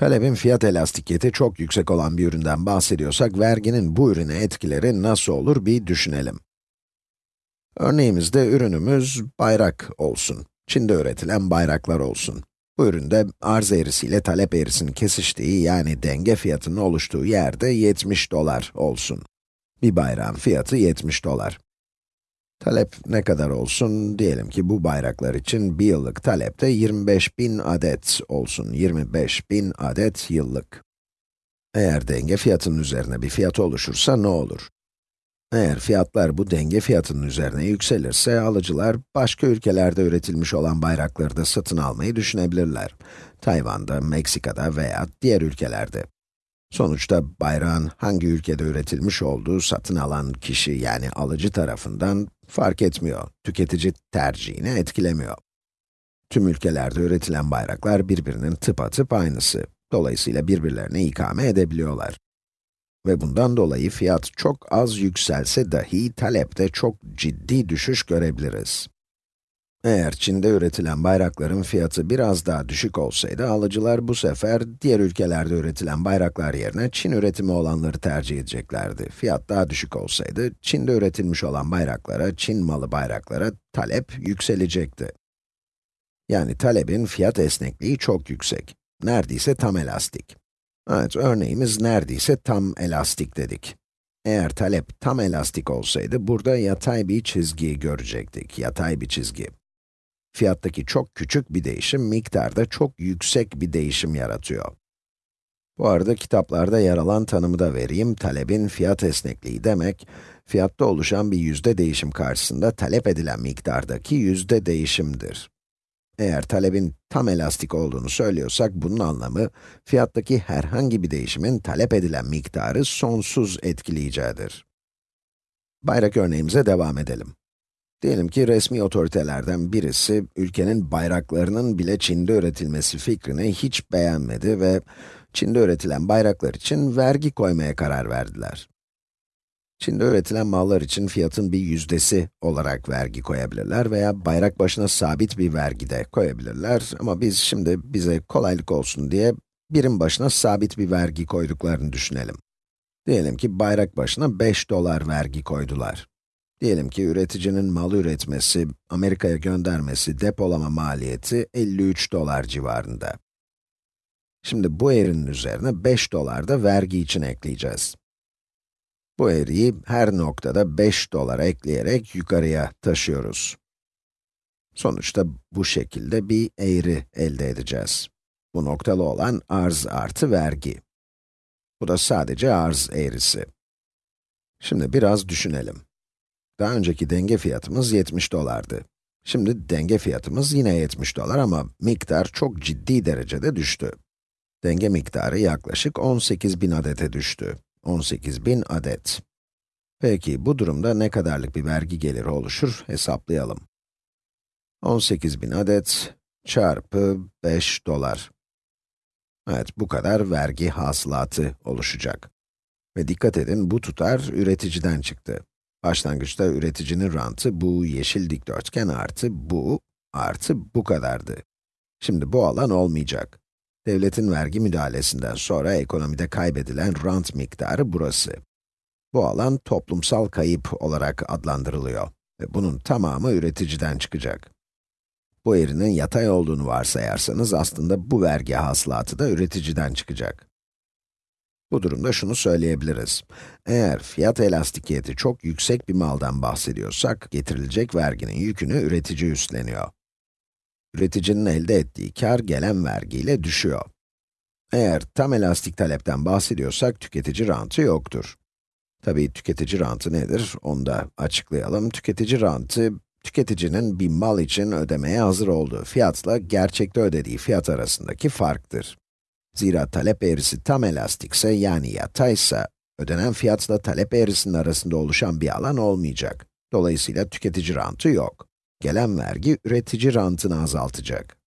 Talebin fiyat elastikiyeti çok yüksek olan bir üründen bahsediyorsak, verginin bu ürüne etkileri nasıl olur bir düşünelim. Örneğimizde ürünümüz bayrak olsun. Çin'de üretilen bayraklar olsun. Bu üründe arz eğrisiyle talep eğrisinin kesiştiği yani denge fiyatının oluştuğu yerde 70 dolar olsun. Bir bayrağın fiyatı 70 dolar. Talep ne kadar olsun? Diyelim ki bu bayraklar için bir yıllık talep de 25 bin adet olsun. 25 bin adet yıllık. Eğer denge fiyatının üzerine bir fiyat oluşursa ne olur? Eğer fiyatlar bu denge fiyatının üzerine yükselirse, alıcılar başka ülkelerde üretilmiş olan bayrakları da satın almayı düşünebilirler. Tayvan'da, Meksika'da veya diğer ülkelerde. Sonuçta bayrağın hangi ülkede üretilmiş olduğu satın alan kişi yani alıcı tarafından fark etmiyor. Tüketici tercihini etkilemiyor. Tüm ülkelerde üretilen bayraklar birbirinin tıpatıp aynısı. Dolayısıyla birbirlerine ikame edebiliyorlar. Ve bundan dolayı fiyat çok az yükselse dahi talepte çok ciddi düşüş görebiliriz. Eğer Çin'de üretilen bayrakların fiyatı biraz daha düşük olsaydı, alıcılar bu sefer diğer ülkelerde üretilen bayraklar yerine Çin üretimi olanları tercih edeceklerdi. Fiyat daha düşük olsaydı, Çin'de üretilmiş olan bayraklara, Çin malı bayraklara talep yükselecekti. Yani talebin fiyat esnekliği çok yüksek. Neredeyse tam elastik. Evet, örneğimiz neredeyse tam elastik dedik. Eğer talep tam elastik olsaydı, burada yatay bir çizgi görecektik, yatay bir çizgi. Fiyattaki çok küçük bir değişim, miktarda çok yüksek bir değişim yaratıyor. Bu arada kitaplarda yer alan tanımı da vereyim. Talebin fiyat esnekliği demek, fiyatta oluşan bir yüzde değişim karşısında talep edilen miktardaki yüzde değişimdir. Eğer talebin tam elastik olduğunu söylüyorsak, bunun anlamı, fiyattaki herhangi bir değişimin talep edilen miktarı sonsuz etkileyeceğidir. Bayrak örneğimize devam edelim. Diyelim ki resmi otoritelerden birisi, ülkenin bayraklarının bile Çin'de üretilmesi fikrini hiç beğenmedi ve Çin'de üretilen bayraklar için vergi koymaya karar verdiler. Çin'de üretilen mallar için fiyatın bir yüzdesi olarak vergi koyabilirler veya bayrak başına sabit bir vergi de koyabilirler. Ama biz şimdi bize kolaylık olsun diye birim başına sabit bir vergi koyduklarını düşünelim. Diyelim ki bayrak başına 5 dolar vergi koydular. Diyelim ki üreticinin mal üretmesi, Amerika'ya göndermesi, depolama maliyeti 53 dolar civarında. Şimdi bu eğrinin üzerine 5 dolar da vergi için ekleyeceğiz. Bu eğriyi her noktada 5 dolar ekleyerek yukarıya taşıyoruz. Sonuçta bu şekilde bir eğri elde edeceğiz. Bu noktalı olan arz artı vergi. Bu da sadece arz eğrisi. Şimdi biraz düşünelim. Daha önceki denge fiyatımız 70 dolardı. Şimdi denge fiyatımız yine 70 dolar ama miktar çok ciddi derecede düştü. Denge miktarı yaklaşık 18 bin adete düştü. 18 bin adet. Peki, bu durumda ne kadarlık bir vergi geliri oluşur? Hesaplayalım. 18 bin adet çarpı 5 dolar. Evet, bu kadar vergi hasılatı oluşacak. Ve dikkat edin, bu tutar üreticiden çıktı. Başlangıçta üreticinin rantı bu yeşil dikdörtgen artı bu artı bu kadardı. Şimdi bu alan olmayacak. Devletin vergi müdahalesinden sonra ekonomide kaybedilen rant miktarı burası. Bu alan toplumsal kayıp olarak adlandırılıyor ve bunun tamamı üreticiden çıkacak. Bu eğrinin yatay olduğunu varsayarsanız aslında bu vergi hasılatı da üreticiden çıkacak. Bu durumda şunu söyleyebiliriz. Eğer fiyat elastikiyeti çok yüksek bir maldan bahsediyorsak, getirilecek verginin yükünü üretici üstleniyor. Üreticinin elde ettiği kar gelen vergiyle düşüyor. Eğer tam elastik talepten bahsediyorsak, tüketici rantı yoktur. Tabii tüketici rantı nedir? Onu da açıklayalım. Tüketici rantı, tüketicinin bir mal için ödemeye hazır olduğu fiyatla gerçekte ödediği fiyat arasındaki farktır. Zira talep eğrisi tam elastikse, yani yataysa, ödenen fiyatla talep eğrisinin arasında oluşan bir alan olmayacak. Dolayısıyla tüketici rantı yok. Gelen vergi üretici rantını azaltacak.